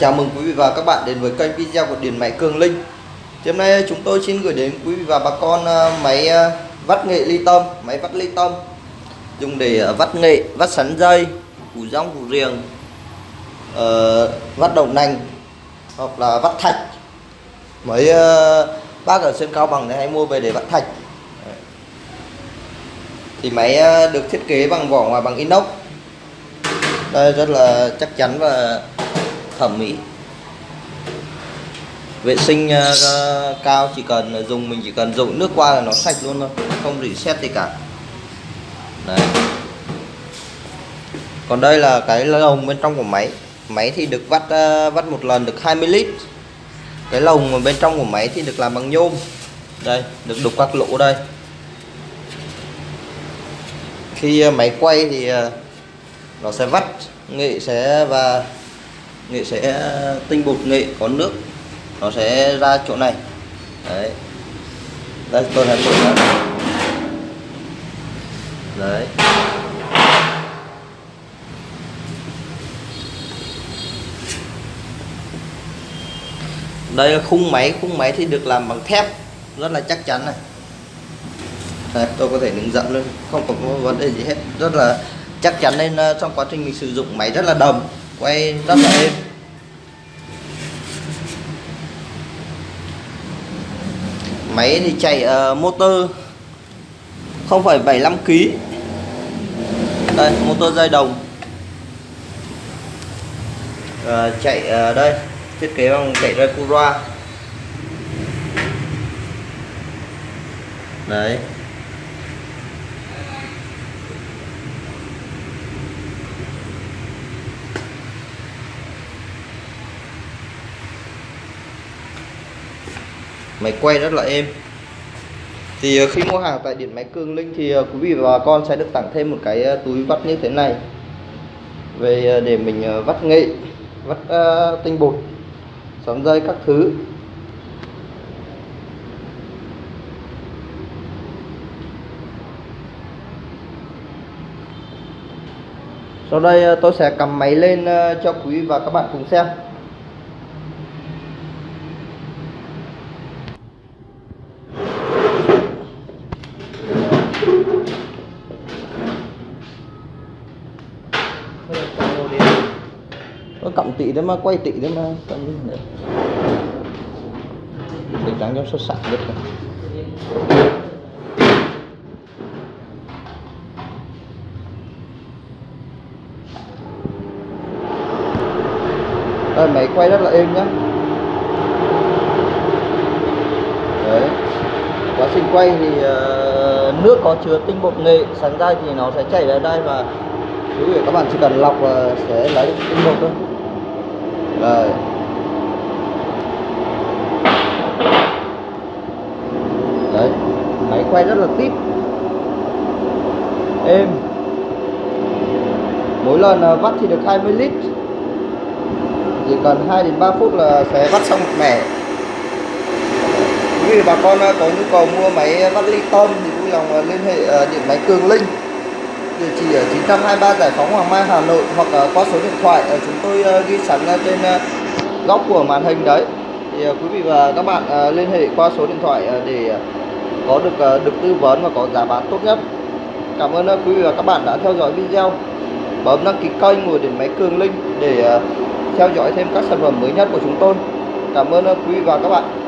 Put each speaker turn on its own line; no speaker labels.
chào mừng quý vị và các bạn đến với kênh video của Điện Máy Cường Linh. Hôm nay chúng tôi xin gửi đến quý vị và bà con à, máy à, vắt nghệ ly tâm Máy vắt ly tâm Dùng để à, vắt nghệ, vắt sắn dây, củ rong, củ riềng uh, Vắt đậu nành Hoặc là vắt thạch. Mấy uh, bác ở sân Cao Bằng này hay mua về để vắt thạch. Thì máy được thiết kế bằng vỏ ngoài bằng inox. Đây rất là chắc chắn và thẩm mỹ. Vệ sinh uh, cao chỉ cần dùng mình chỉ cần dùng nước qua là nó sạch luôn thôi không rỉ sét gì cả. Đấy. Còn đây là cái lồng bên trong của máy. Máy thì được vắt uh, vắt một lần được 20 lít. Cái lồng bên trong của máy thì được làm bằng nhôm. Đây được đục các lỗ đây. Khi uh, máy quay thì uh, nó sẽ vắt nghệ sẽ và nghệ sẽ tinh bột nghệ có nước. Nó sẽ ra chỗ này. Đấy. Đây tôi hãy mở ra đấy. Đây là khung máy khung máy thì được làm bằng thép. Rất là chắc chắn này. Đây, tôi có thể đứng dẫn luôn không có vấn đề gì hết. Rất là chắc chắn nên ờ, trong quá trình mình sử dụng máy rất là đồng quay rất là êm máy thì chạy uh, motor 0,75 kg đây motor dây đồng. Uh, chạy uh, đây thiết kế bằng chạy ra Cura đấy. Máy quay rất là êm. Thì ờ, khi mua hàng tại điện máy Cường Linh thì ờ, quý vị và bà con sẽ được tặng thêm một cái ờ, túi vắt như thế này. Về để mình vắt nghệ vắt uh, tinh bột sóng dây các thứ. Sau đây tôi sẽ cầm máy lên cho quý vị và các bạn cùng xem. Có cộng tỷ đấy mà quay tỷ đấy mà cộng đi nữa để trắng cho xuất sắc nhất Đây, máy quay rất là êm nhá. Đấy. Quá trình quay thì uh, nước có chứa tinh bột nghệ sắn ra thì nó sẽ chảy ra đây và quý vị, các bạn chỉ cần lọc và sẽ lấy tinh bột thôi. Rồi. Đấy, máy quay rất là tít. Êm. Mỗi lần à, vắt thì được 20 lít. Chỉ cần 2 đến 3 phút là sẽ vắt xong một mẻ. Quý vị, bà con à, có nhu cầu mua máy vắt ly tôm thì vui lòng à, liên hệ điện máy Cường Linh địa chỉ ờ, ở 923 Giải phóng Hoàng Mai, Hà Nội hoặc ờ, qua số điện thoại ở chúng tôi ghi sẵn trên góc của màn hình đấy. Thì quý vị và các bạn liên hệ qua số điện thoại để có được được tư vấn và có giá bán tốt nhất. Cảm ơn quý vị và các bạn đã theo dõi video. Bấm đăng ký kênh của điện máy Cường Linh để theo dõi thêm các sản phẩm mới nhất của chúng tôi. Cảm ơn quý vị và các bạn.